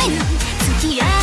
雨に月明